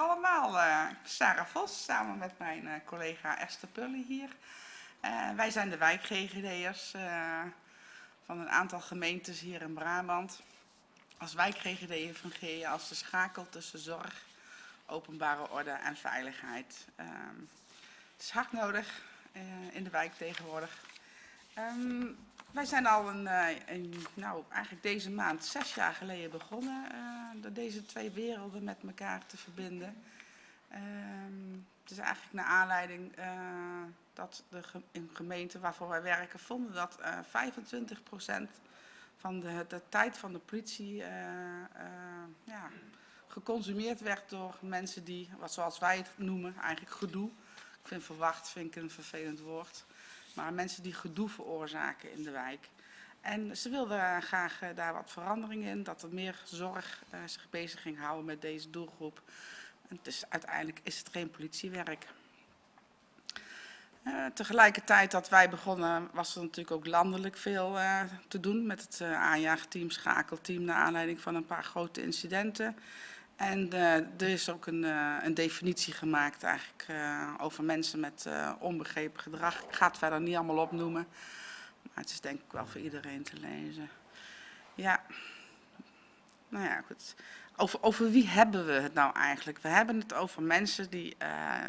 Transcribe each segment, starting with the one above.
allemaal. Uh, Sarah Vos, samen met mijn uh, collega Esther Pully hier. Uh, wij zijn de wijk-GGD'ers van een aantal gemeentes hier in Brabant. Als wijk-GGD fungeer je als de schakel tussen zorg, openbare orde en veiligheid. Ehm, het is hard nodig in de wijk tegenwoordig. Um, wij zijn al een, een, nou, eigenlijk deze maand zes jaar geleden begonnen uh, deze twee werelden met elkaar te verbinden. Uh, het is eigenlijk naar aanleiding uh, dat de in gemeenten waarvoor wij werken vonden dat 25% van de, de, tijd van de politie ja, geconsumeerd werd door mensen die, wat zoals wij het noemen, eigenlijk gedoe. Ik vind verwacht vind ik een vervelend woord maar mensen die gedoe veroorzaken in de wijk. En ze wilden graag uh, daar wat verandering in, dat er meer zorg uh, zich bezig ging houden met deze doelgroep. En dus uiteindelijk is het geen politiewerk. Uh, tegelijkertijd dat wij begonnen was er natuurlijk ook landelijk veel te doen met het aanjaagteam, schakelteam, naar aanleiding van een paar grote incidenten. En uh, er is ook een, uh, een, definitie gemaakt eigenlijk uh, over mensen met onbegrepen gedrag. Ik ga het verder niet allemaal opnoemen, maar het is denk ik wel voor iedereen te lezen. Ja, nou ja, goed. Over, over wie hebben we het nou eigenlijk? We hebben het over mensen die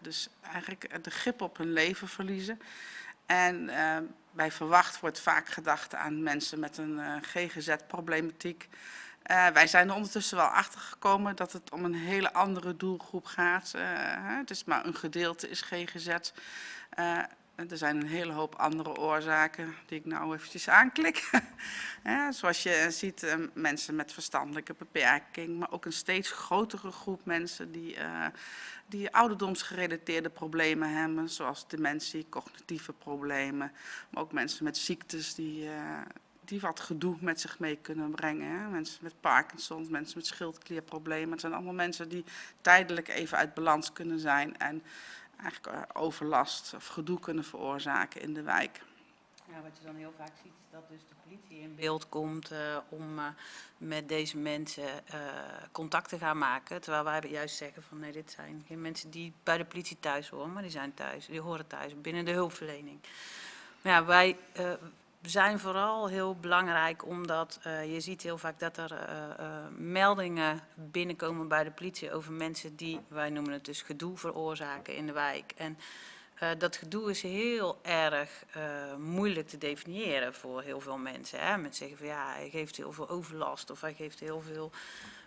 dus eigenlijk de grip op hun leven verliezen. En bij verwacht wordt vaak gedacht aan mensen met een GGZ-problematiek. Uh, wij zijn er ondertussen wel achter gekomen dat het om een hele andere doelgroep gaat. Uh, het is maar een gedeelte is GGZ. Uh, er zijn een hele hoop andere oorzaken die ik nou eventjes aanklik. zoals je ziet, mensen met verstandelijke beperking, maar ook een steeds grotere groep mensen die, die ouderdomsgerelateerde problemen hebben, zoals dementie, cognitieve problemen, maar ook mensen met ziektes die, die wat gedoe met zich mee kunnen brengen. Hè? Mensen met Parkinson, mensen met schildklierproblemen. Het zijn allemaal mensen die tijdelijk even uit balans kunnen zijn en eigenlijk eh, overlast of gedoe kunnen veroorzaken in de wijk. Ja, wat je dan heel vaak ziet is dat dus de politie in beeld komt uh, om uh, met deze mensen contact te gaan maken. Terwijl wij juist zeggen van nee, dit zijn geen mensen die bij de politie thuis horen, maar die zijn thuis, die horen thuis binnen de hulpverlening. Maar ja, wij zijn vooral heel belangrijk omdat uh, je ziet heel vaak dat er uh, uh, meldingen binnenkomen bij de politie over mensen die, wij noemen het dus gedoe veroorzaken in de wijk. En dat gedoe is heel erg moeilijk te definiëren voor heel veel mensen. Hè? Met zeggen van ja, hij geeft heel veel overlast of hij geeft heel veel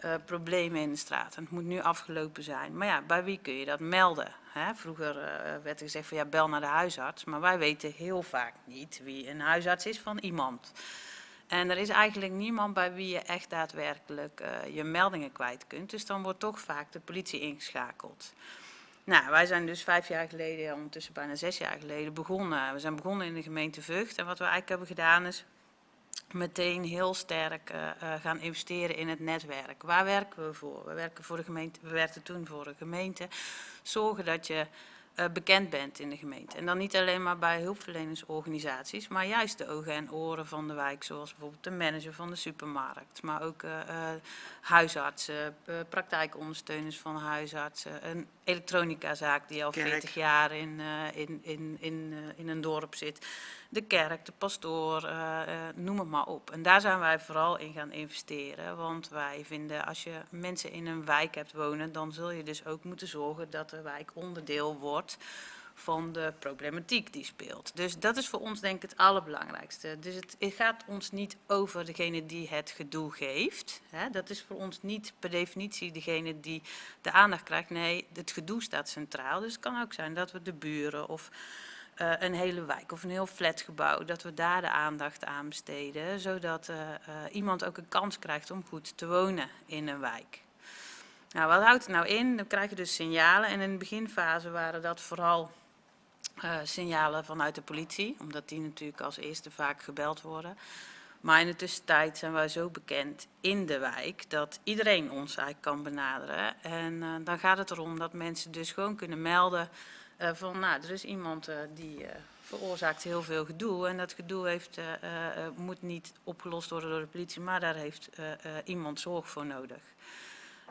uh, problemen in de straat. Het moet nu afgelopen zijn. Maar ja, bij wie kun je dat melden? Hè? Vroeger uh, werd er gezegd van ja, bel naar de huisarts. Maar wij weten heel vaak niet wie een huisarts is van iemand. En er is eigenlijk niemand bij wie je echt daadwerkelijk uh, je meldingen kwijt kunt. Dus dan wordt toch vaak de politie ingeschakeld. Nou, wij zijn dus vijf jaar geleden, ondertussen bijna zes jaar geleden, begonnen. We zijn begonnen in de gemeente Vught. En wat we eigenlijk hebben gedaan is meteen heel sterk uh, gaan investeren in het netwerk. Waar werken we voor? We werken voor de gemeente, we werkten toen voor de gemeente. Zorgen dat je uh, bekend bent in de gemeente. En dan niet alleen maar bij hulpverleningsorganisaties, maar juist de ogen en oren van de wijk, zoals bijvoorbeeld de manager van de supermarkt, maar ook uh, huisartsen, praktijkondersteuners van huisartsen, een elektronicazaak die al Kerk. 40 jaar in, in, in, in, in een dorp zit de kerk, de pastoor, uh, uh, noem het maar op. En daar zijn wij vooral in gaan investeren. Want wij vinden als je mensen in een wijk hebt wonen, dan zul je dus ook moeten zorgen dat de wijk onderdeel wordt van de problematiek die speelt. Dus dat is voor ons denk ik het allerbelangrijkste. Dus het, het gaat ons niet over degene die het gedoe geeft. Hè. Dat is voor ons niet per definitie degene die de aandacht krijgt. Nee, het gedoe staat centraal. Dus het kan ook zijn dat we de buren of uh, een hele wijk of een heel flatgebouw, dat we daar de aandacht aan besteden, zodat uh, uh, iemand ook een kans krijgt om goed te wonen in een wijk. Nou, wat houdt het nou in? Dan krijg je dus signalen en in de beginfase waren dat vooral signalen vanuit de politie, omdat die natuurlijk als eerste vaak gebeld worden. Maar in de tussentijd zijn wij zo bekend in de wijk dat iedereen ons eigenlijk kan benaderen. En dan gaat het erom dat mensen dus gewoon kunnen melden uh, van, nou, er is iemand uh, die uh, veroorzaakt heel veel gedoe en dat gedoe heeft, moet niet opgelost worden door de politie, maar daar heeft iemand zorg voor nodig.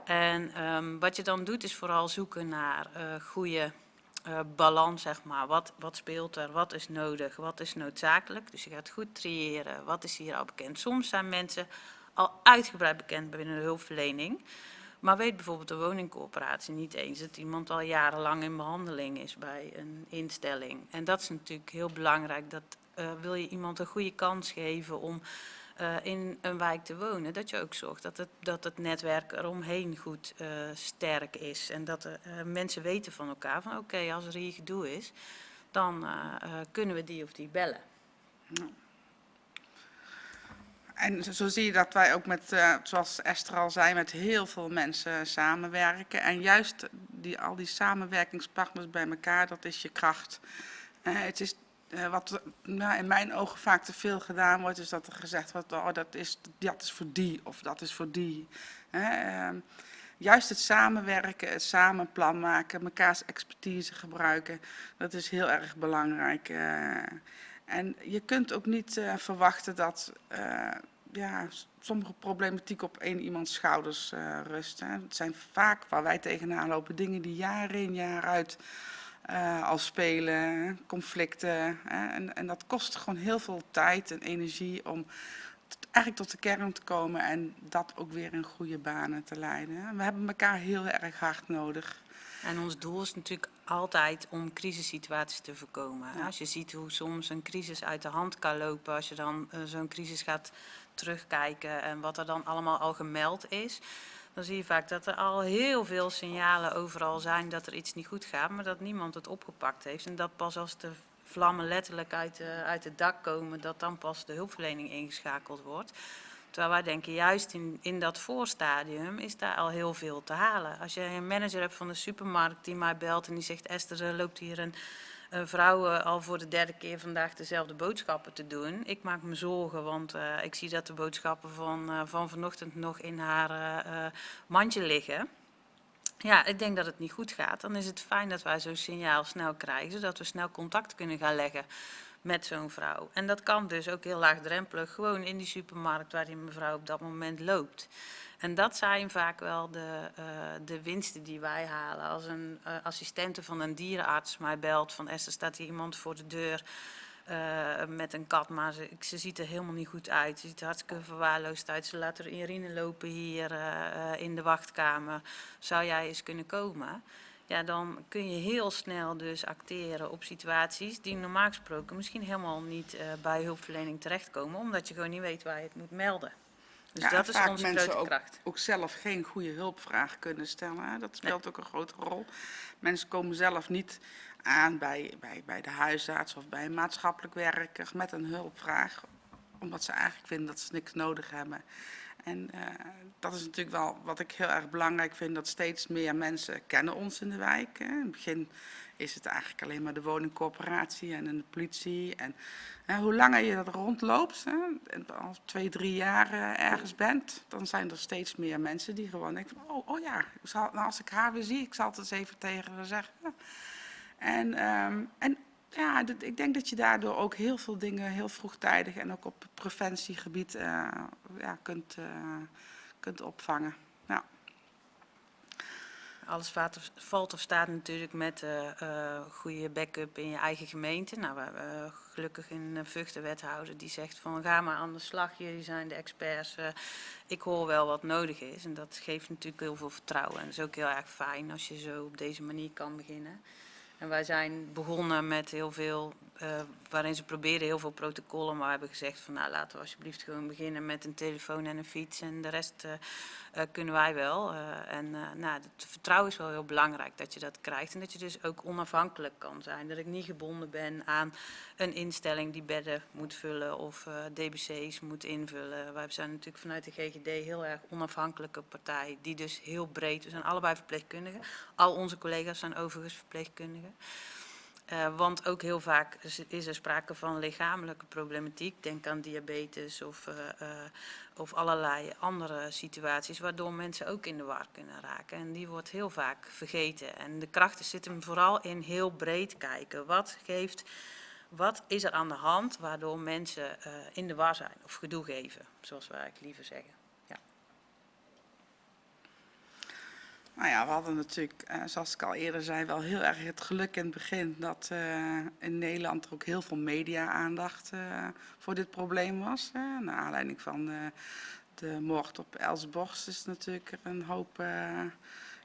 En ehm, wat je dan doet is vooral zoeken naar goede balans, zeg maar. Wat, wat speelt er, wat is nodig, wat is noodzakelijk. Dus je gaat goed triëren, wat is hier al bekend. Soms zijn mensen al uitgebreid bekend binnen de hulpverlening. Maar weet bijvoorbeeld de woningcorporatie niet eens dat iemand al jarenlang in behandeling is bij een instelling. En dat is natuurlijk heel belangrijk. Dat uh, wil je iemand een goede kans geven om uh, in een wijk te wonen, dat je ook zorgt dat het, dat het netwerk eromheen goed uh, sterk is. En dat mensen weten van elkaar van oké, als er hier gedoe is, dan kunnen we die of die bellen. En zo zie je dat wij ook met, zoals Esther al zei, met heel veel mensen samenwerken. En juist die, al die samenwerkingspartners bij elkaar, dat is je kracht. het is uh, wat nou, in mijn ogen vaak te veel gedaan wordt, is dat er gezegd wordt, oh, dat, is, dat is voor die of dat is voor die. Uh, juist het samenwerken, het samen plan maken, mekaars expertise gebruiken, dat is heel erg belangrijk. En je kunt ook niet uh, verwachten dat ja, sommige problematiek op één iemands schouders rust. Hè. Het zijn vaak waar wij tegenaan lopen dingen die jaar in jaar uit al spelen, conflicten. Hè, en, en, dat kost gewoon heel veel tijd en energie om eigenlijk tot de kern te komen en dat ook weer in goede banen te leiden. We hebben elkaar heel erg hard nodig. En ons doel is natuurlijk altijd om crisissituaties te voorkomen. Ja. Als je ziet hoe soms een crisis uit de hand kan lopen, als je dan uh, zo'n crisis gaat terugkijken en wat er dan allemaal al gemeld is, dan zie je vaak dat er al heel veel signalen overal zijn dat er iets niet goed gaat, maar dat niemand het opgepakt heeft. En dat pas als de vlammen letterlijk uit, de, uit het dak komen, dat dan pas de hulpverlening ingeschakeld wordt. Terwijl wij denken, juist in, in dat voorstadium is daar al heel veel te halen. Als je een manager hebt van de supermarkt die mij belt en die zegt, Esther, er loopt hier een uh, vrouwen al voor de derde keer vandaag dezelfde boodschappen te doen. Ik maak me zorgen, want uh, ik zie dat de boodschappen van, uh, van vanochtend nog in haar mandje liggen. Ja, ik denk dat het niet goed gaat. Dan is het fijn dat wij zo'n signaal snel krijgen, zodat we snel contact kunnen gaan leggen met zo'n vrouw. En dat kan dus ook heel laagdrempelig, gewoon in die supermarkt waar die mevrouw op dat moment loopt. En dat zijn vaak wel de, uh, de winsten die wij halen. Als een uh, assistente van een dierenarts mij belt van Esther staat hier iemand voor de deur uh, met een kat, maar ze, ze ziet er helemaal niet goed uit. Ze ziet er hartstikke verwaarloosd uit. Ze laat er urine lopen hier in de wachtkamer. Zou jij eens kunnen komen? Ja, dan kun je heel snel dus acteren op situaties die normaal gesproken misschien helemaal niet bij hulpverlening terechtkomen, omdat je gewoon niet weet waar je het moet melden. Dus ja, dat is vaak onze mensen grote ook, ook zelf geen goede hulpvraag kunnen stellen. Hè? Dat speelt nee. ook een grote rol. Mensen komen zelf niet aan bij, bij, bij de huisarts of bij een maatschappelijk werker met een hulpvraag. Omdat ze eigenlijk vinden dat ze niks nodig hebben. En uh, dat is natuurlijk wel wat ik heel erg belangrijk vind, dat steeds meer mensen kennen ons in de wijk. Hè. In het begin is het eigenlijk alleen maar de woningcorporatie en de politie. En, hoe langer je dat rondloopt, hè, en al twee, drie jaar uh, ergens bent, dan zijn er steeds meer mensen die gewoon denken van, oh, oh ja, nou, als ik haar weer zie, ik zal het eens even tegen haar zeggen. En, um, en ja, dat, ik denk dat je daardoor ook heel veel dingen heel vroegtijdig en ook op preventiegebied uh, ja, kunt, uh, kunt opvangen. Ja. Alles valt of staat natuurlijk met uh, goede backup in je eigen gemeente. Nou, we hebben gelukkig een Vught wethouder die zegt van ga maar aan de slag, jullie zijn de experts. Ik hoor wel wat nodig is en dat geeft natuurlijk heel veel vertrouwen. En dat is ook heel erg fijn als je zo op deze manier kan beginnen. En wij zijn begonnen met heel veel, uh, waarin ze probeerden heel veel protocollen, maar we hebben gezegd van nou laten we alsjeblieft gewoon beginnen met een telefoon en een fiets en de rest uh, uh, kunnen wij wel. en nou, het vertrouwen is wel heel belangrijk dat je dat krijgt en dat je dus ook onafhankelijk kan zijn. Dat ik niet gebonden ben aan een instelling die bedden moet vullen of DBC's moet invullen. Wij zijn natuurlijk vanuit de GGD heel erg onafhankelijke partij, die dus heel breed, we zijn allebei verpleegkundigen. Al onze collega's zijn overigens verpleegkundigen. Uh, want ook heel vaak is er sprake van lichamelijke problematiek. Denk aan diabetes of, uh, uh, of allerlei andere situaties waardoor mensen ook in de war kunnen raken. En die wordt heel vaak vergeten. En de krachten zitten vooral in heel breed kijken. Wat, geeft, wat is er aan de hand waardoor mensen in de war zijn of gedoe geven, zoals wij eigenlijk liever zeggen. Nou ja, we hadden natuurlijk, eh, zoals ik al eerder zei, wel heel erg het geluk in het begin dat eh, in Nederland er ook heel veel media-aandacht eh, voor dit probleem was. Hè. Naar aanleiding van de moord op Els Borst is natuurlijk er een hoop,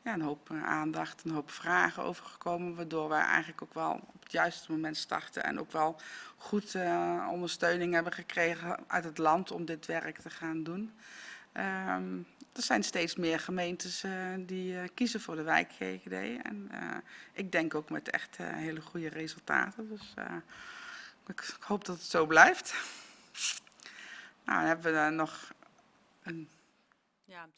ja, een hoop aandacht, een hoop vragen over gekomen, waardoor wij eigenlijk ook wel op het juiste moment starten en ook wel goed ondersteuning hebben gekregen uit het land om dit werk te gaan doen. Ehm, er zijn steeds meer gemeentes eh, die eh, kiezen voor de wijk GGD. En eh, ik denk ook met echt hele goede resultaten. Dus ik, ik hoop dat het zo blijft. Nou, dan hebben we nog een Ja,